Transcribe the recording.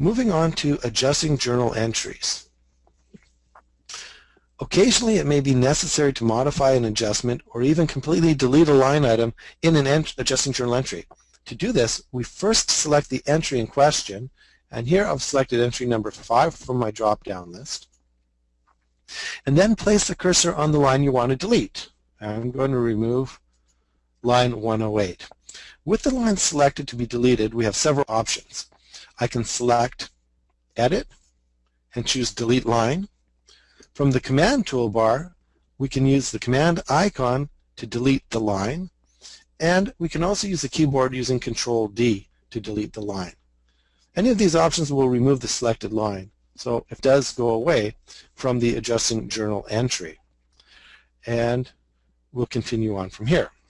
Moving on to adjusting journal entries. Occasionally it may be necessary to modify an adjustment or even completely delete a line item in an adjusting journal entry. To do this, we first select the entry in question, and here I've selected entry number 5 from my drop-down list, and then place the cursor on the line you want to delete. I'm going to remove line 108. With the line selected to be deleted, we have several options. I can select Edit and choose Delete Line. From the Command toolbar, we can use the Command icon to delete the line, and we can also use the keyboard using Control D to delete the line. Any of these options will remove the selected line, so it does go away from the adjusting journal entry. And we'll continue on from here.